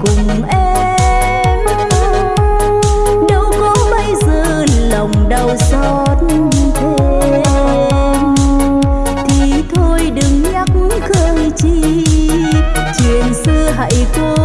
cùng em. Đâu có bây giờ lòng đau xót thêm. Thì thôi đừng nhắc khơi chi, chuyện xưa hãy thôi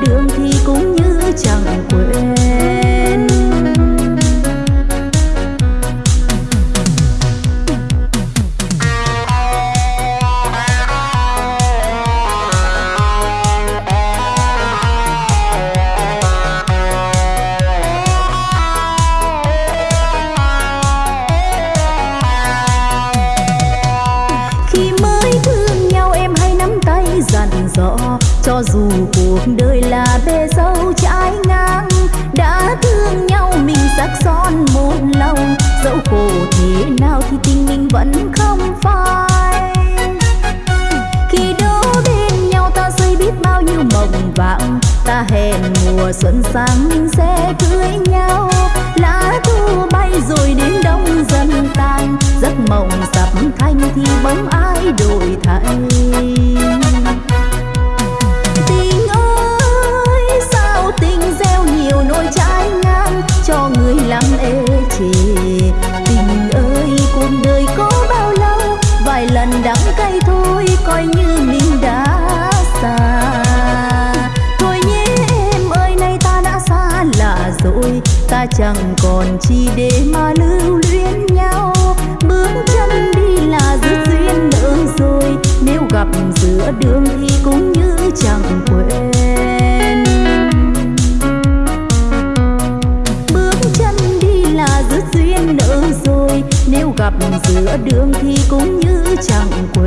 đường thì cũng như chẳng chẳng còn chi để mà lưu luyến nhau. Bước chân đi là dứt duyên nợ rồi. Nếu gặp giữa đường thì cũng như chẳng quên. Bước chân đi là dứt duyên nợ rồi. Nếu gặp giữa đường thì cũng như chẳng quên.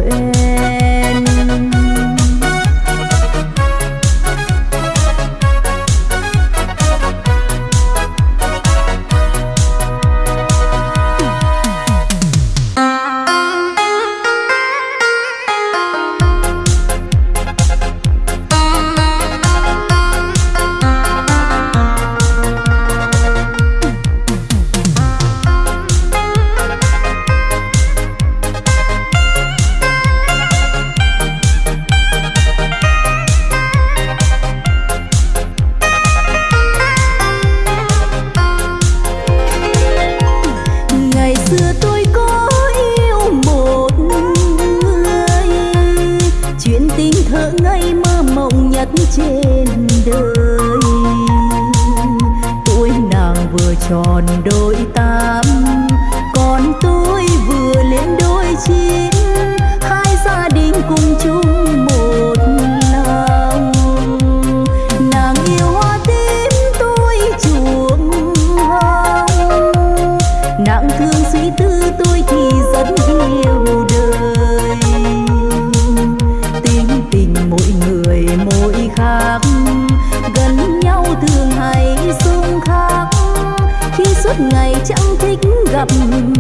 Suốt ngày chẳng thích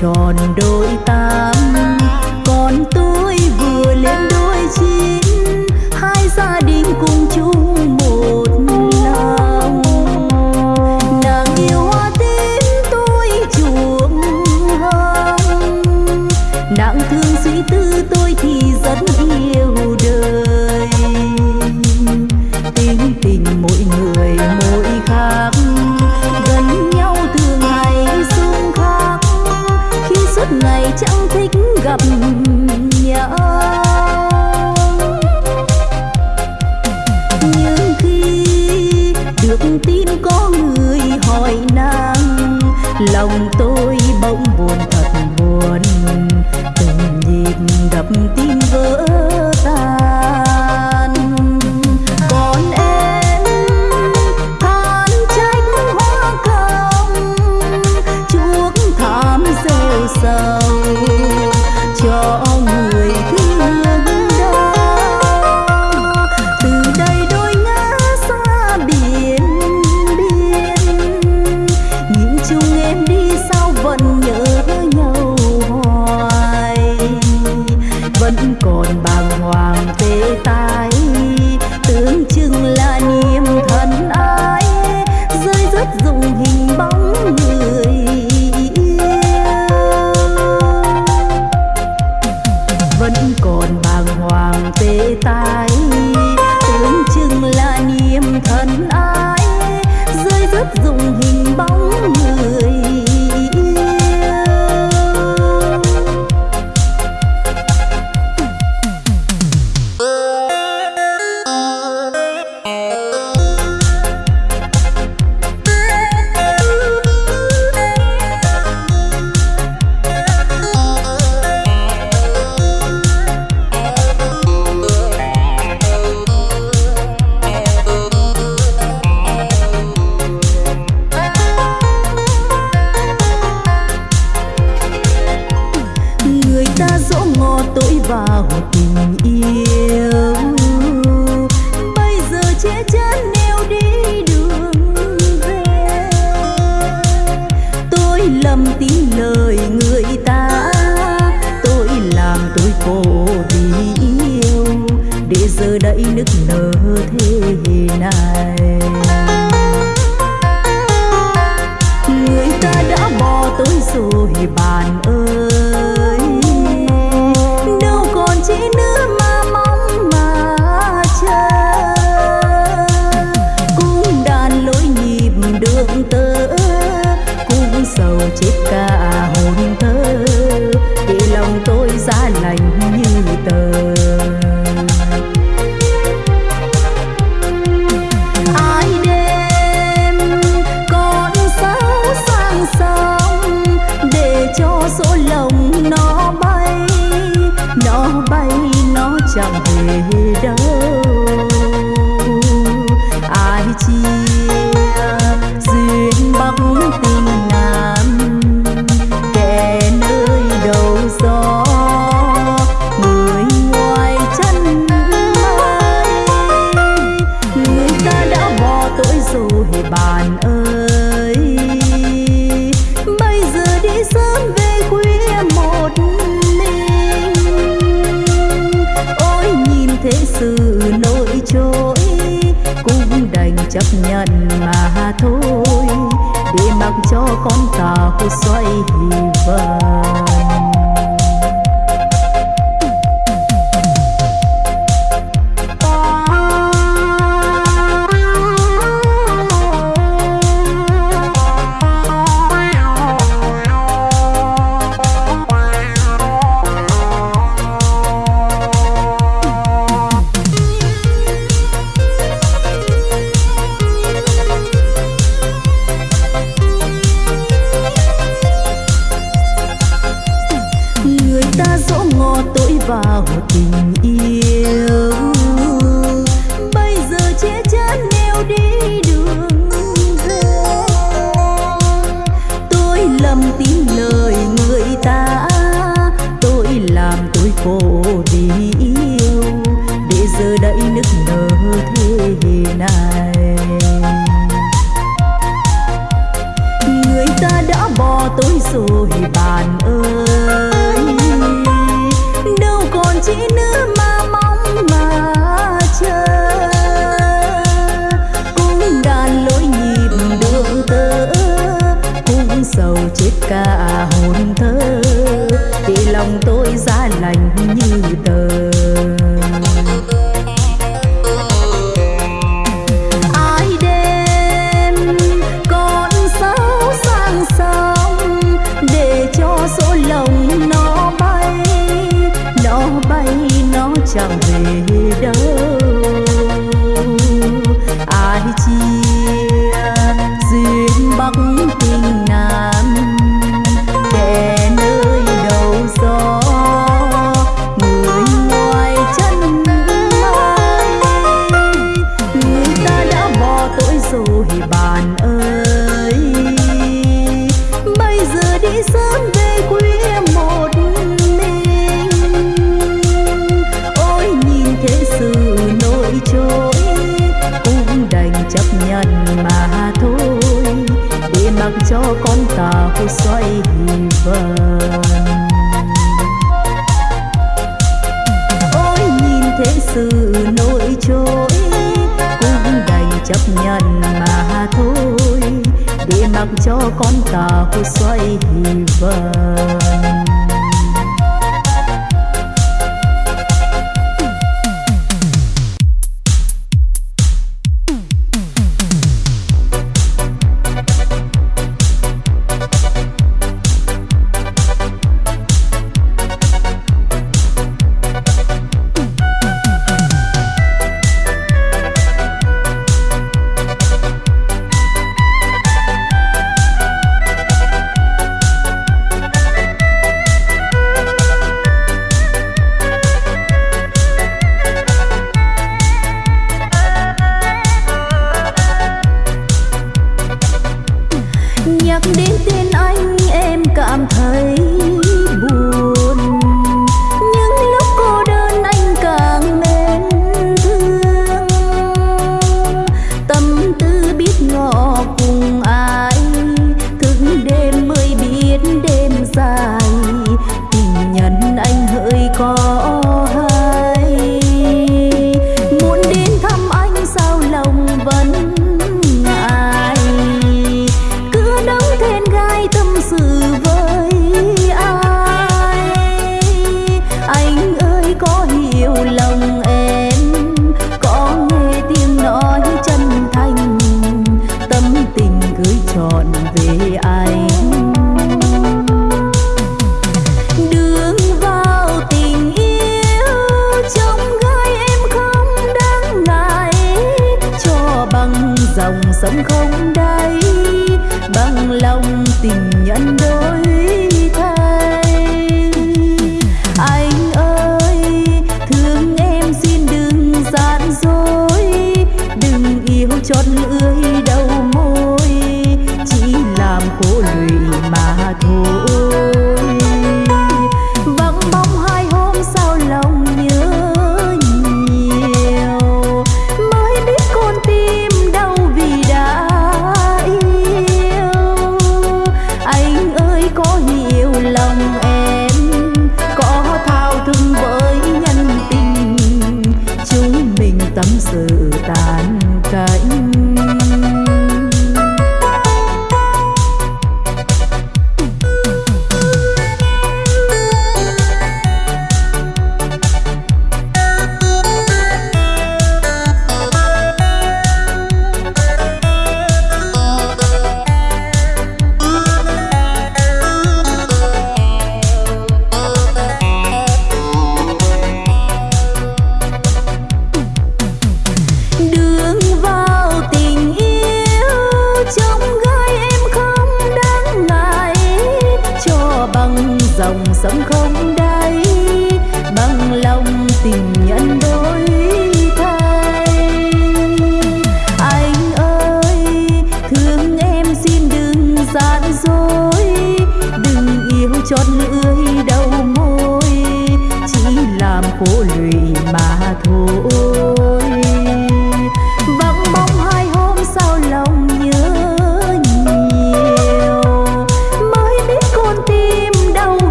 tròn đôi ta. sầu chết cả hồn thơ. Vì lòng tôi giá lành như tờ. cho con tàu xoay vời.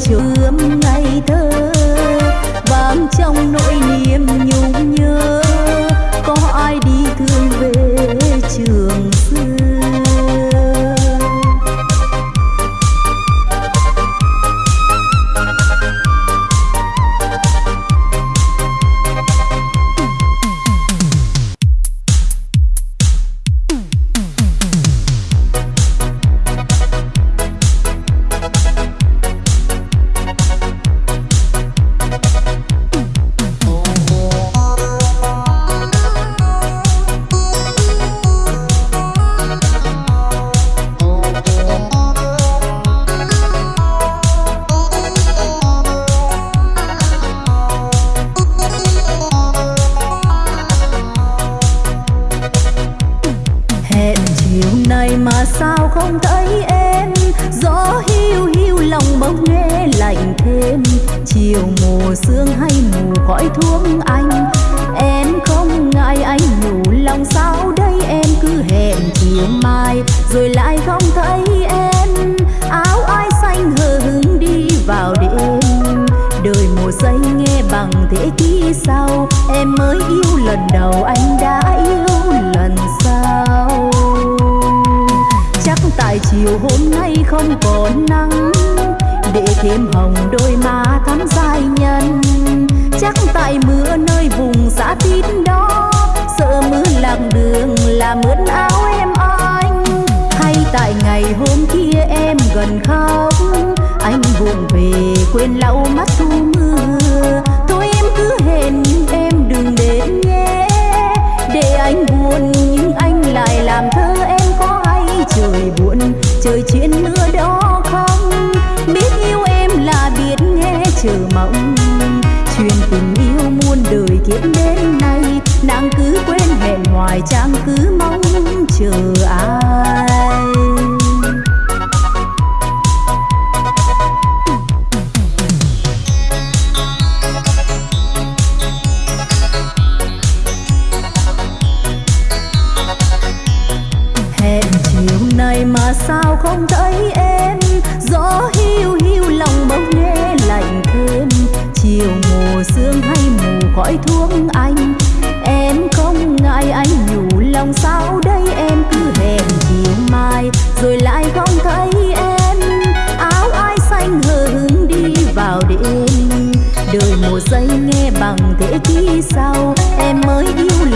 chiều ươm là mướn áo em anh. Hay tại ngày hôm kia em gần khóc, anh buồn về quên lau mắt thu mưa phải chàng cứ mong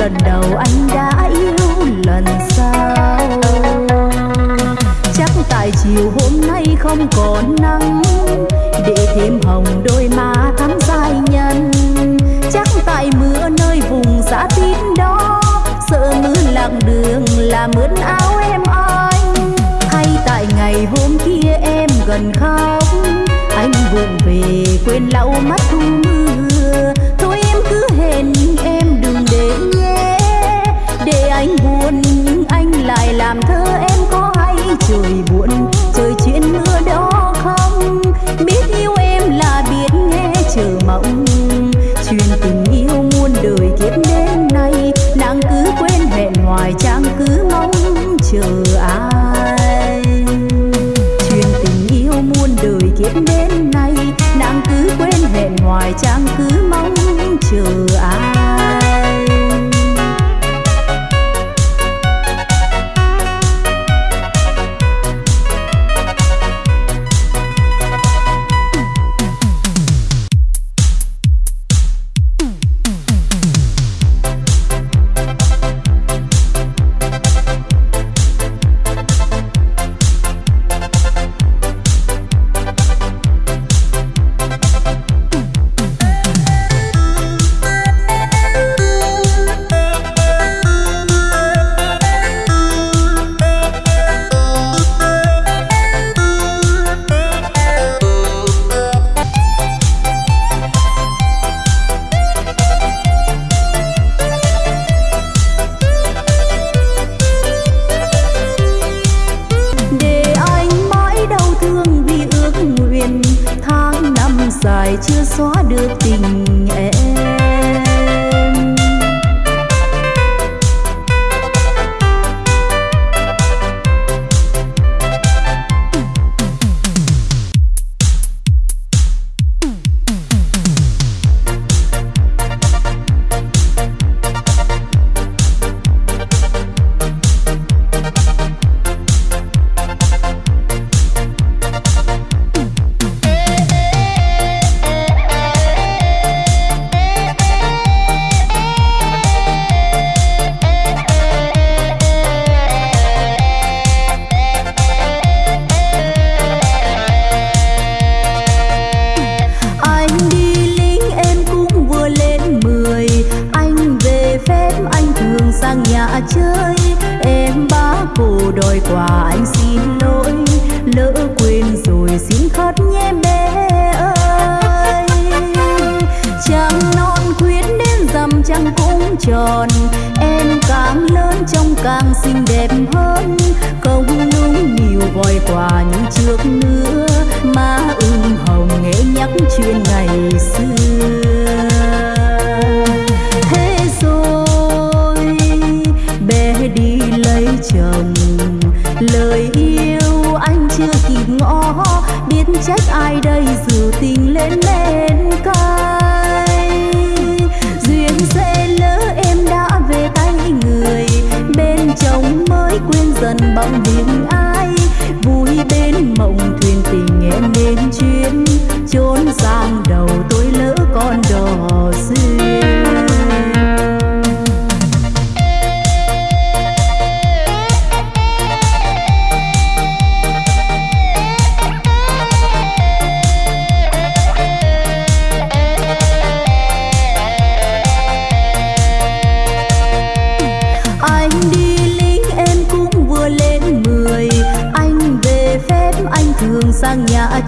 lần đầu anh đã yêu lần sau. Chắc tại chiều hôm nay không còn nắng, để thêm hồng đôi má thắm dài nhân. Chắc tại mưa nơi vùng xã tít đó sợ mưa lạc đường là mướn áo em anh. Hay tại ngày hôm kia em gần khóc, anh vụng về quên lau mắt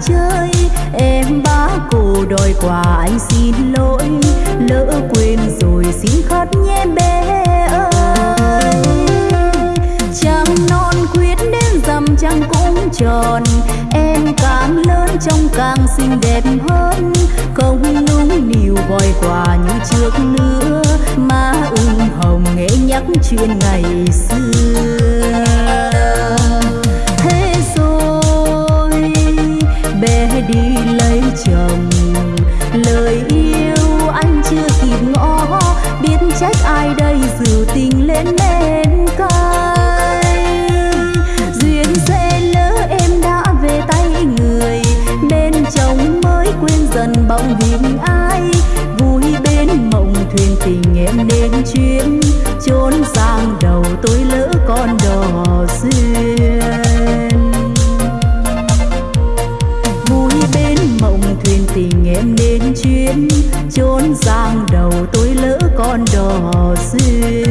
chơi. Em bá cô đòi quà anh xin lỗi. Lỡ quên rồi xin khất nhé bé ơi. Trăng non quyết đến dằm trăng cũng tròn. Em càng lớn trông càng xinh đẹp hơn. Không núng niu gọi quà như trước nữa. Mà ưng hồng nghe nhắc chuyện ngày xưa. chồng. Lời yêu anh chưa kịp ngõ, biết trách ai đây dù tình lên men cay. Duyên sẽ lỡ em đã về tay người, bên chồng mới quên dần bóng hình ai. Vui bên mộng thuyền tình em nên chuyến trốn sang đầu tôi lỡ con đò. Duyên chốn giang đầu tôi lỡ con đò duyên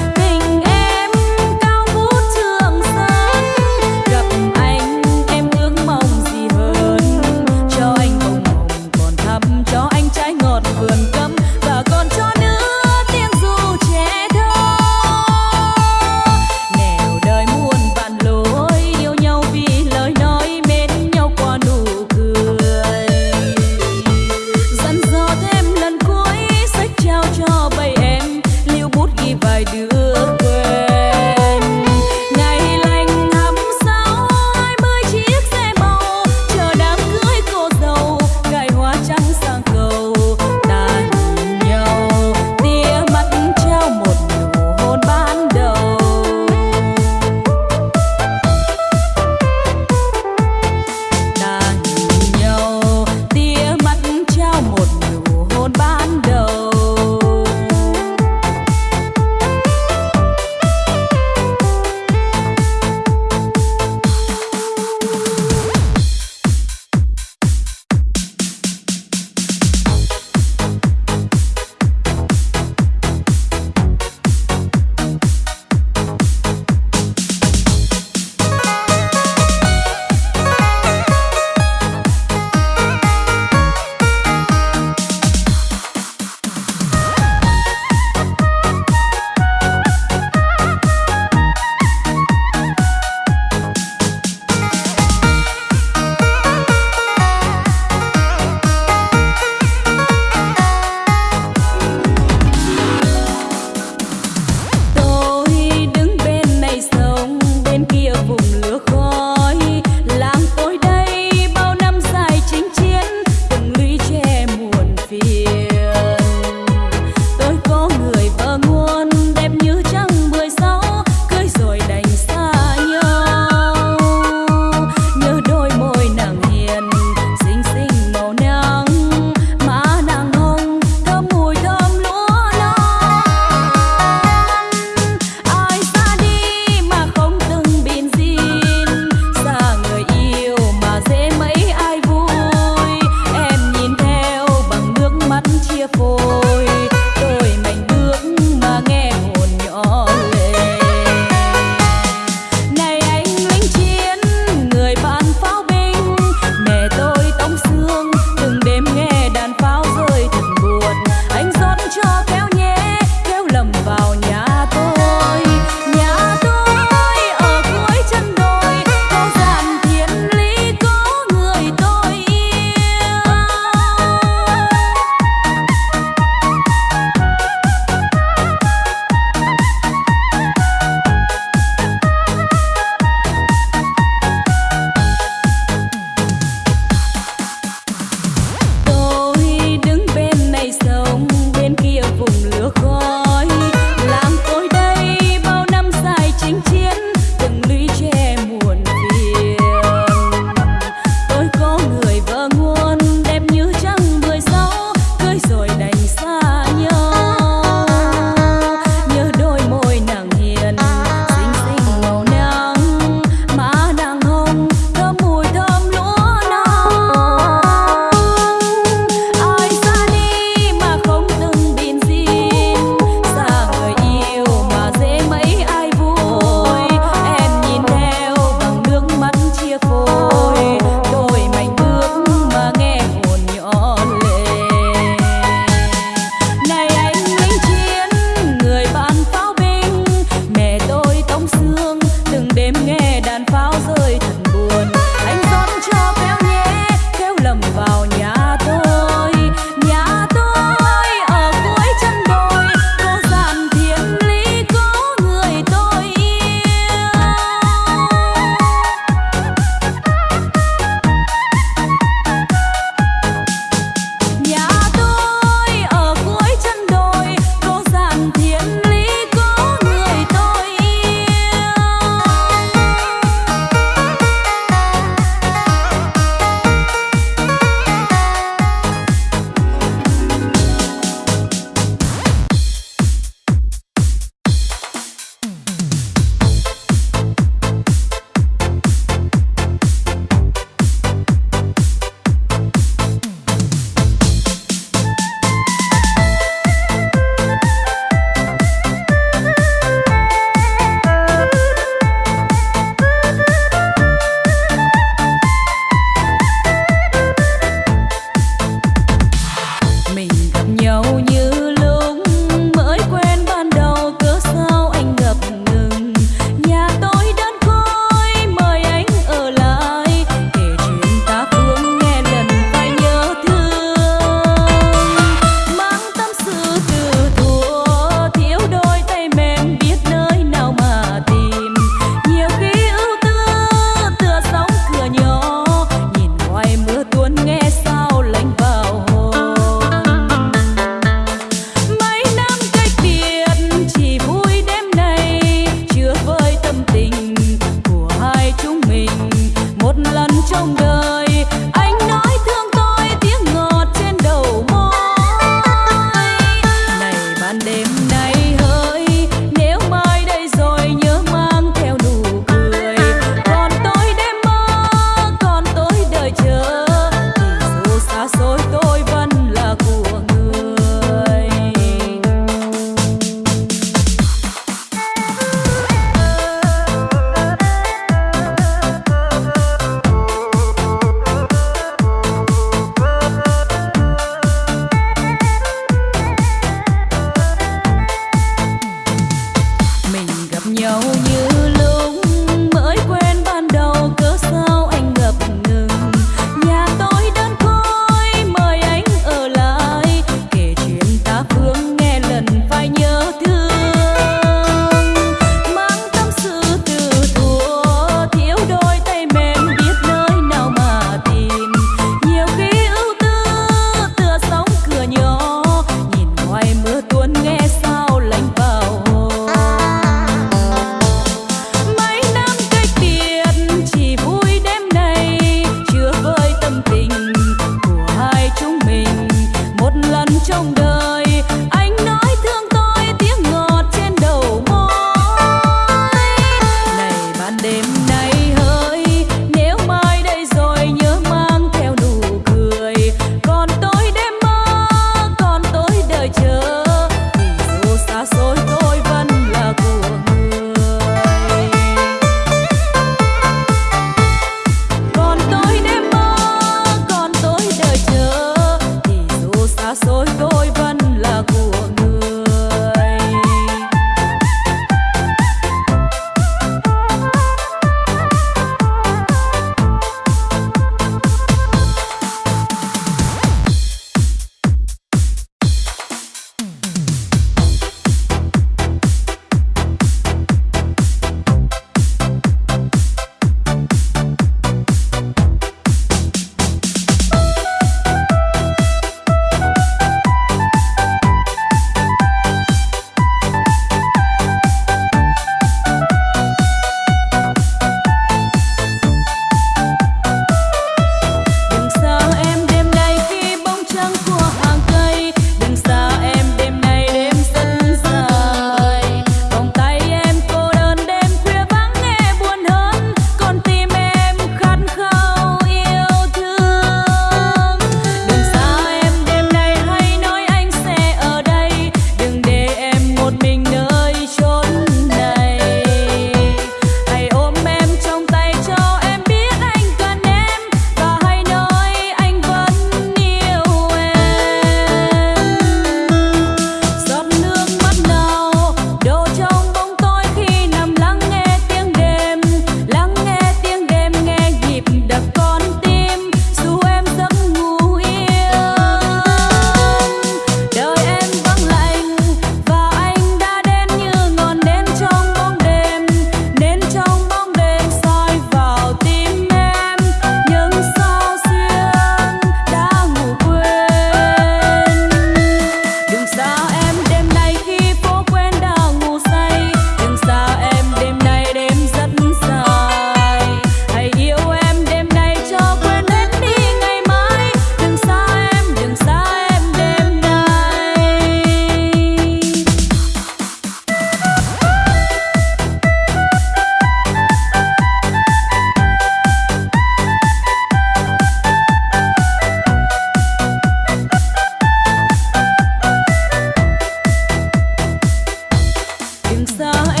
sao